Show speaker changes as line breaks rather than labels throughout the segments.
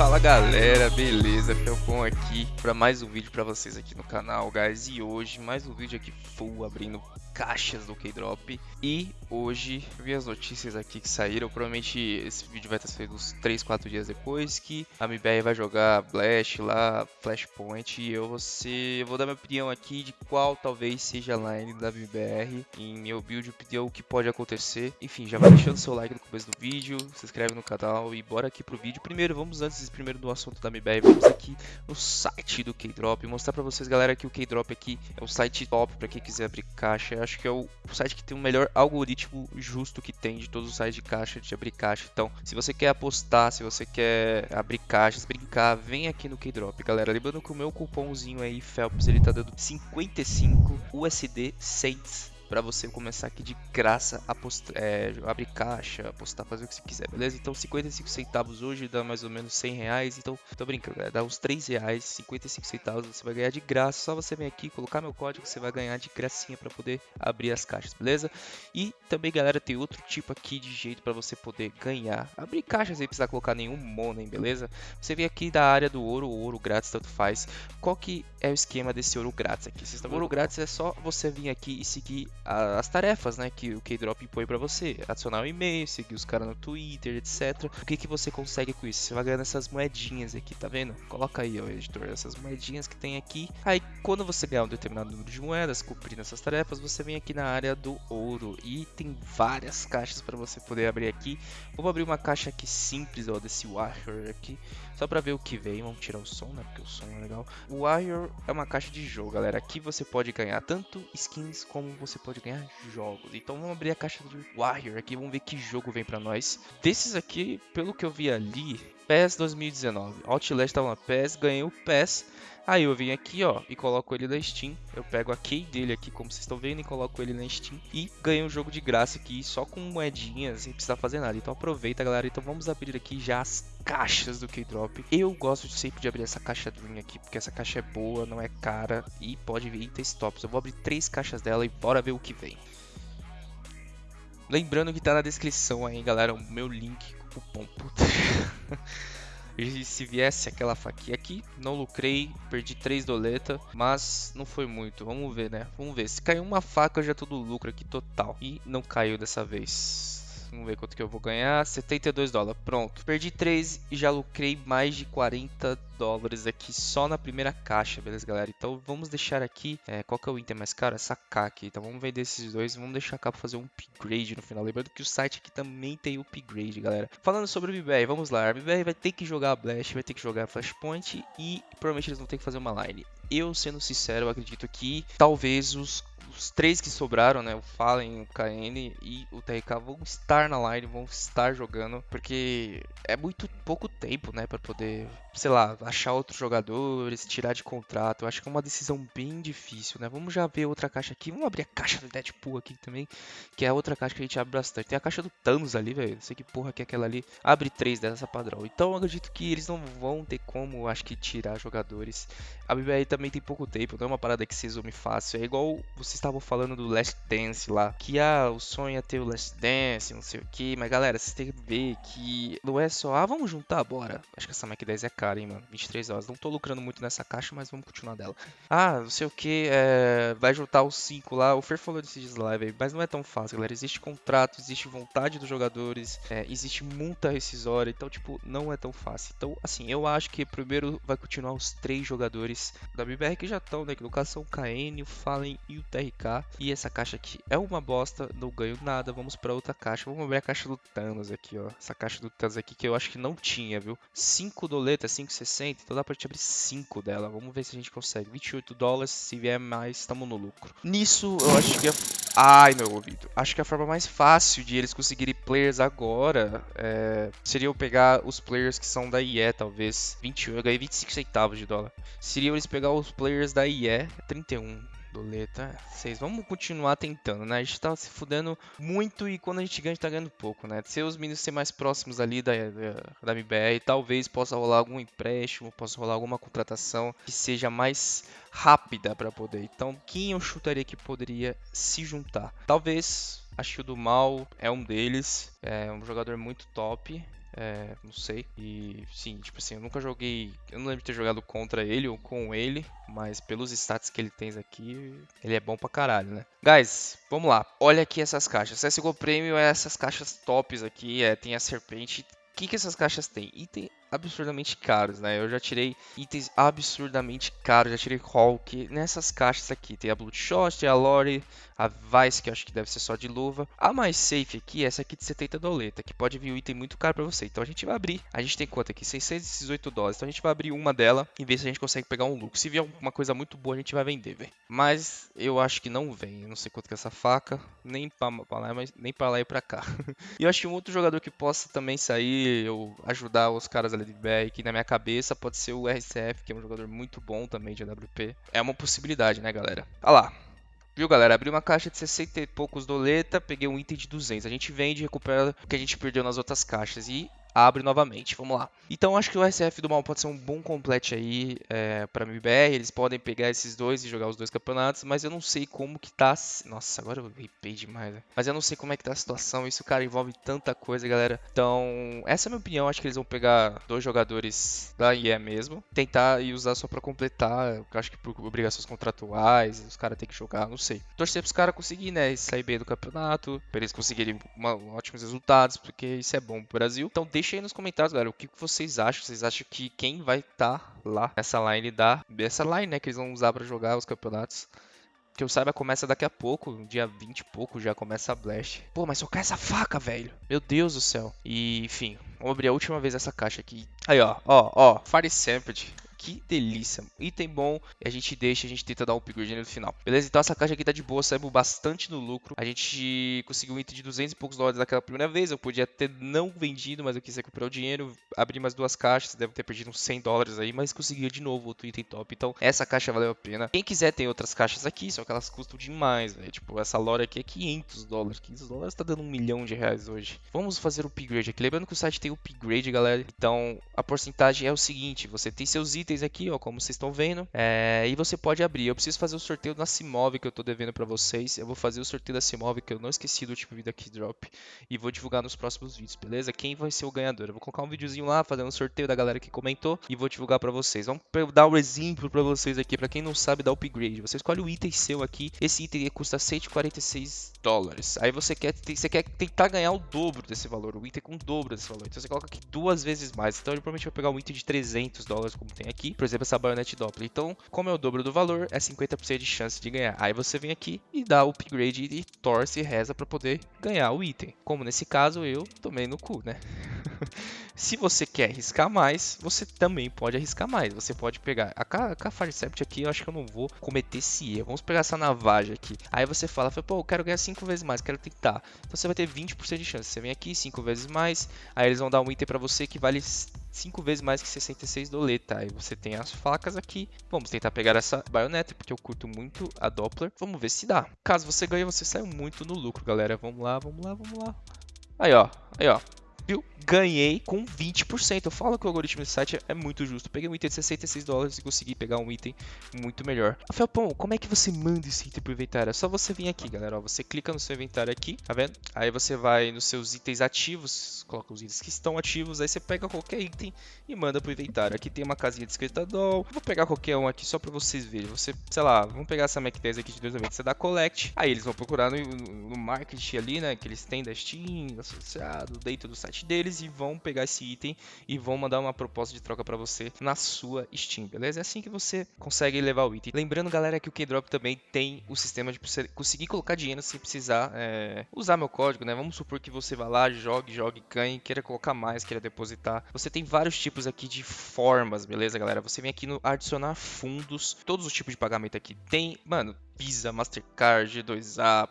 Fala galera, beleza? Felcon aqui para mais um vídeo para vocês aqui no canal, guys. E hoje mais um vídeo aqui full abrindo caixas do K-Drop. E hoje vi as notícias aqui que saíram. Provavelmente esse vídeo vai estar saindo uns 3, 4 dias depois. Que a MBR vai jogar Blast lá, Flashpoint. E eu vou, ser, eu vou dar minha opinião aqui de qual talvez seja a line da MBR. Em meu build, opinião o que pode acontecer. Enfim, já vai deixando seu like no começo do vídeo, se inscreve no canal e bora aqui pro vídeo. Primeiro, vamos antes primeiro do assunto da MBR, vamos aqui no site do K-Drop. Mostrar pra vocês, galera, que o K-Drop aqui é um site top pra quem quiser abrir caixa acho que é o site que tem o melhor algoritmo justo que tem de todos os sites de caixa, de abrir caixa. Então, se você quer apostar, se você quer abrir caixas, brincar, vem aqui no Keydrop, galera. Lembrando que o meu cupomzinho aí, Phelps, ele tá dando 55 USD Saints para você começar aqui de graça a é, abrir caixa, apostar, fazer o que você quiser, beleza? Então 55 centavos hoje dá mais ou menos 100 reais, então tô brincando, galera, dá uns 3 reais, 55 centavos você vai ganhar de graça, só você vir aqui, colocar meu código, você vai ganhar de gracinha para poder abrir as caixas, beleza? E também, galera, tem outro tipo aqui de jeito para você poder ganhar, abrir caixas sem precisar colocar nenhum money, beleza? Você vem aqui da área do ouro, ouro grátis, tanto faz. Qual que é o esquema desse ouro grátis aqui? Vocês estão Ouro grátis é só você vir aqui e seguir as tarefas, né, que o K-Drop impõe para você. Adicionar um e-mail, seguir os caras no Twitter, etc. O que, que você consegue com isso? Você vai ganhando essas moedinhas aqui, tá vendo? Coloca aí, ó, editor, essas moedinhas que tem aqui. Aí, quando você ganhar um determinado número de moedas, cumprindo essas tarefas, você vem aqui na área do ouro e tem várias caixas para você poder abrir aqui. Vou abrir uma caixa aqui simples, ó, desse Warrior aqui, só para ver o que vem. Vamos tirar o som, né, porque o som é legal. O Warrior é uma caixa de jogo, galera. Aqui você pode ganhar tanto skins como você pode ganhar jogos. Então vamos abrir a caixa de Warrior aqui, vamos ver que jogo vem para nós. Desses aqui, pelo que eu vi ali, PES 2019. Outlast tava na PES, ganhei o PES. Aí eu venho aqui, ó, e coloco ele na Steam. Eu pego a key dele aqui, como vocês estão vendo, e coloco ele na Steam. E ganho um jogo de graça aqui, só com moedinhas, sem precisar fazer nada. Então aproveita, galera. Então vamos abrir aqui já as caixas do K-Drop. Eu gosto de sempre de abrir essa caixa Dream aqui, porque essa caixa é boa, não é cara e pode vir itens tops. Eu vou abrir três caixas dela e bora ver o que vem. Lembrando que tá na descrição aí, galera, o meu link, cupom puta. E se viesse aquela faquinha aqui, não lucrei, perdi 3 doleta, mas não foi muito. Vamos ver, né? Vamos ver. Se cair uma faca, já é tudo lucro aqui total. E não caiu dessa vez. Vamos ver quanto que eu vou ganhar. 72 dólares. Pronto. Perdi 3 e já lucrei mais de 40 dólares aqui só na primeira caixa, beleza, galera? Então vamos deixar aqui. É, qual que é o item mais caro? Essa K aqui. Então vamos vender esses dois. Vamos deixar cá para fazer um upgrade no final. Lembrando que o site aqui também tem upgrade, galera. Falando sobre o BBR, vamos lá. A BBR vai ter que jogar Blast, vai ter que jogar Flashpoint e provavelmente eles vão ter que fazer uma line. Eu, sendo sincero, acredito que talvez os os três que sobraram, né? O Fallen, o KN e o TRK vão estar na line, vão estar jogando, porque é muito pouco tempo, né? Para poder, sei lá, achar outros jogadores, tirar de contrato. Eu acho que é uma decisão bem difícil, né? Vamos já ver outra caixa aqui. Vamos abrir a caixa do Deadpool aqui também, que é a outra caixa que a gente abre bastante. Tem a caixa do Thanos ali, velho. Não sei que porra que é aquela ali. Abre três dessa padrão. Então eu acredito que eles não vão ter como, acho que, tirar jogadores. A BBR também tem pouco tempo, não é uma parada que se resume fácil. É igual vocês estavam falando do Last Dance lá, que ah, o sonho é ter o Last Dance, não sei o que, mas galera, vocês têm que ver que não é só, ah, vamos juntar, bora. Acho que essa Mac 10 é cara, hein, mano, 23 horas. Não tô lucrando muito nessa caixa, mas vamos continuar dela. Ah, não sei o que, é... vai juntar os 5 lá, o Fer falou desses live mas não é tão fácil, galera. Existe contrato, existe vontade dos jogadores, é, existe multa rescisória, então, tipo, não é tão fácil. Então, assim, eu acho que primeiro vai continuar os três jogadores da BBR que já estão, né, que no caso são o KN, o Fallen e o TR e essa caixa aqui é uma bosta, não ganho nada. Vamos para outra caixa. Vamos abrir a caixa do Thanos aqui, ó. Essa caixa do Thanos aqui que eu acho que não tinha, viu? 5 doletas, 5,60. Então dá pra gente abrir 5 dela. Vamos ver se a gente consegue. 28 dólares. Se vier mais, estamos no lucro. Nisso, eu acho que... É... Ai, meu ouvido. Acho que a forma mais fácil de eles conseguirem players agora é... seria eu pegar os players que são da IE, talvez. 21, eu ganhei 25 centavos de dólar. Seria eles pegar os players da IE, 31 doleta 6. Vamos continuar tentando, né? A gente tá se fudendo muito e quando a gente ganha, a gente tá ganhando pouco, né? Se os meninos ser mais próximos ali da, da, da MBR, talvez possa rolar algum empréstimo, possa rolar alguma contratação que seja mais rápida para poder. Então, quem eu chutaria que poderia se juntar? Talvez a Shield do Mal é um deles, é um jogador muito top. É, não sei. E sim, tipo assim, eu nunca joguei. Eu não lembro de ter jogado contra ele ou com ele, mas pelos stats que ele tem aqui, ele é bom pra caralho, né? Guys, vamos lá. Olha aqui essas caixas. CSGO Premium é essas caixas tops aqui. É, tem a serpente. O que, que essas caixas têm? Item absurdamente caros, né? Eu já tirei itens absurdamente caros, já tirei Hulk nessas caixas aqui. Tem a Bloodshot, tem a Lore, a Vice, que eu acho que deve ser só de luva. A mais safe aqui é essa aqui de 70 doleta, que pode vir um item muito caro para você. Então a gente vai abrir. A gente tem quanto aqui? 618 dólares. Então a gente vai abrir uma dela e ver se a gente consegue pegar um lucro. Se vier alguma coisa muito boa, a gente vai vender, velho. Mas eu acho que não vem. Eu não sei quanto que é essa faca, nem para lá, mas nem para lá e para cá. e eu acho que um outro jogador que possa também sair, eu ajudar os caras ali que na minha cabeça pode ser o RCF, que é um jogador muito bom também de AWP. É uma possibilidade, né, galera? Olha lá. Viu, galera? Abri uma caixa de 60 e poucos doleta, peguei um item de 200. A gente vende e recupera o que a gente perdeu nas outras caixas. E abre novamente. Vamos lá. Então acho que o SF do Mal pode ser um bom complete aí é, para MBR. Eles podem pegar esses dois e jogar os dois campeonatos, mas eu não sei como que tá. Nossa, agora eu ripei demais, né? Mas eu não sei como é que tá a situação. Isso, cara, envolve tanta coisa, galera. Então, essa é a minha opinião. Acho que eles vão pegar dois jogadores da IE mesmo, tentar e usar só para completar. Eu acho que por obrigações contratuais, os caras têm que jogar, não sei. Torcer pros caras conseguirem, né? Sair bem do campeonato, pra eles conseguirem uma, ótimos resultados, porque isso é bom pro Brasil. Então, deixa aí nos comentários, galera, o que vocês acham. Vocês acham que quem vai estar tá lá nessa line da. Essa line, né, que eles vão usar para jogar os campeonatos. Que eu saiba, começa daqui a pouco, dia 20 e pouco, já começa a Blast. Pô, mas só quer essa faca, velho. Meu Deus do céu. E, enfim, vamos abrir a última vez essa caixa aqui. Aí, ó, ó, ó, Fire Sampled que delícia. Item bom, a gente deixa, a gente tenta dar um upgrade no final. Beleza? Então essa caixa aqui tá de boa, saímos bastante no lucro. A gente conseguiu um item de 200 e poucos dólares naquela primeira vez. Eu podia ter não vendido, mas eu quis recuperar o dinheiro. Abri mais duas caixas, deve ter perdido uns 100 dólares aí, mas consegui de novo outro item top. Então essa caixa valeu a pena. Quem quiser tem outras caixas aqui, só que elas custam demais, velho. Tipo, essa lore aqui é 500 dólares. 500 dólares tá dando um milhão de reais hoje. Vamos fazer o upgrade aqui. Lembrando que o site tem upgrade, galera. Então a porcentagem é o seguinte: você tem seus itens aqui, ó, como vocês estão vendo. É, e você pode abrir. Eu preciso fazer o sorteio da Simove que eu estou devendo para vocês. Eu vou fazer o sorteio da Simove que eu não esqueci do último vídeo aqui drop. E vou divulgar nos próximos vídeos, beleza? Quem vai ser o ganhador? Eu vou colocar um videozinho lá fazendo um sorteio da galera que comentou e vou divulgar para vocês. Vamos dar um exemplo para vocês aqui. Para quem não sabe, dar upgrade. Você escolhe o item seu aqui. Esse item custa 146 dólares. Aí você quer, você quer tentar ganhar o dobro desse valor. O item com o dobro desse valor. Então você coloca aqui duas vezes mais. Então ele provavelmente vai pegar um item de 300 dólares, como tem aqui. Por exemplo, essa baionete Doppler. Então, como é o dobro do valor, é 50% de chance de ganhar. Aí você vem aqui e dá o upgrade e torce e reza para poder ganhar o item. Como nesse caso eu tomei no cu, né? Se você quer arriscar mais, você também pode arriscar mais. Você pode pegar a, a Farsept aqui, eu acho que eu não vou cometer esse erro. Vamos pegar essa navagem aqui. Aí você fala, pô, eu quero ganhar 5 vezes mais, quero tentar. Então você vai ter 20% de chance. Você vem aqui 5 vezes mais, aí eles vão dar um item para você que vale 5 vezes mais que 66 doleta. Aí você tem as facas aqui. Vamos tentar pegar essa baioneta, porque eu curto muito a Doppler. Vamos ver se dá. Caso você ganhe, você sai muito no lucro, galera. Vamos lá, vamos lá, vamos lá. Aí, ó. Aí, ó Ganhei com 20%. Eu falo que o algoritmo desse site é muito justo. Peguei um item de 66 dólares e consegui pegar um item muito melhor. Felpão, como é que você manda esse item pro inventário? É só você vir aqui, galera. Você clica no seu inventário aqui, tá vendo? Aí você vai nos seus itens ativos, coloca os itens que estão ativos, aí você pega qualquer item e manda pro inventário. Aqui tem uma casinha de escrita doll. Vou pegar qualquer um aqui só pra vocês verem. Você, sei lá, vamos pegar essa Mac 10 aqui de 290, você dá collect. Aí eles vão procurar no, no marketing ali, né, que eles têm da Steam, associado, dentro do site deles e vão pegar esse item e vão mandar uma proposta de troca para você na sua Steam, beleza? É assim que você consegue levar o item. Lembrando, galera, que o Keydrop também tem o sistema de você conseguir colocar dinheiro sem precisar é, usar meu código, né? Vamos supor que você vá lá, jogue, jogue, ganhe, queira colocar mais, queira depositar. Você tem vários tipos aqui de formas, beleza, galera? Você vem aqui no adicionar fundos, todos os tipos de pagamento aqui tem, mano, Visa, Mastercard, G2A,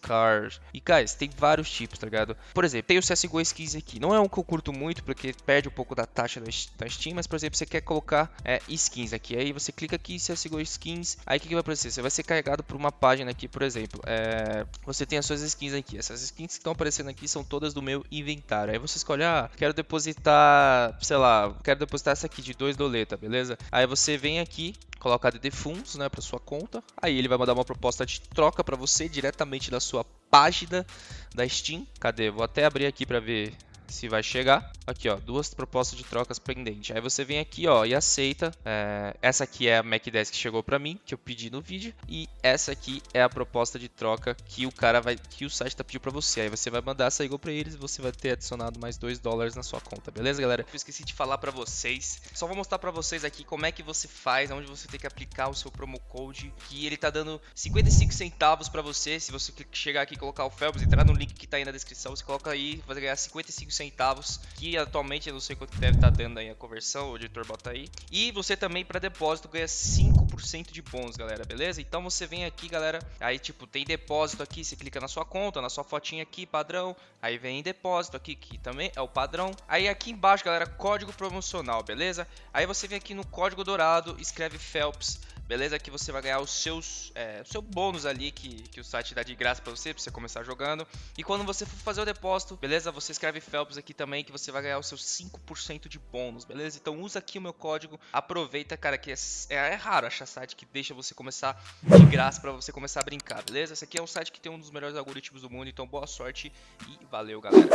Card. E, guys, tem vários tipos, tá ligado? Por exemplo, tem o CSGO Skins aqui. Não é um que eu curto muito, porque perde um pouco da taxa da Steam, mas, por exemplo, você quer colocar é, skins aqui. Aí você clica aqui CSGO Skins. Aí o que, que vai acontecer? Você vai ser carregado por uma página aqui, por exemplo. É, você tem as suas skins aqui. Essas skins que estão aparecendo aqui são todas do meu inventário. Aí você escolhe, ah, quero depositar, sei lá, quero depositar essa aqui de 2 doleta, beleza? Aí você vem aqui, coloca a DD Funds, né, para sua conta. Aí ele vai mandar uma proposta de troca para você diretamente da sua página da Steam. Cadê? Vou até abrir aqui para ver se vai chegar. Aqui, ó, duas propostas de trocas pendentes. Aí você vem aqui, ó, e aceita. É, essa aqui é a MacDesk que chegou para mim, que eu pedi no vídeo, e essa aqui é a proposta de troca que o cara vai, que o site tá pedindo para você. Aí você vai mandar essa igual para eles, e você vai ter adicionado mais 2 dólares na sua conta, beleza, galera? Eu esqueci de falar para vocês. Só vou mostrar para vocês aqui como é que você faz, onde você tem que aplicar o seu promo code, que ele tá dando 55 centavos para você. Se você chegar aqui colocar o Phelps, entrar no link que tá aí na descrição, você coloca aí, vai ganhar 55 centavos, que atualmente eu não sei quanto deve estar tá dando aí a conversão, o editor bota aí. E você também para depósito ganha 5% de bônus, galera, beleza? Então você vem aqui, galera, aí tipo, tem depósito aqui, você clica na sua conta, na sua fotinha aqui, padrão, aí vem em depósito aqui, que também é o padrão. Aí aqui embaixo, galera, código promocional, beleza? Aí você vem aqui no código dourado, escreve Phelps beleza? Que você vai ganhar os seus, é, o seu bônus ali que, que o site dá de graça para você, para você começar jogando. E quando você for fazer o depósito, beleza? Você escreve Phelps aqui também que você vai ganhar os seus 5% de bônus, beleza? Então usa aqui o meu código, aproveita, cara, que é, é, é raro achar site que deixa você começar de graça para você começar a brincar, beleza? Esse aqui é um site que tem um dos melhores algoritmos do mundo, então boa sorte e valeu, galera!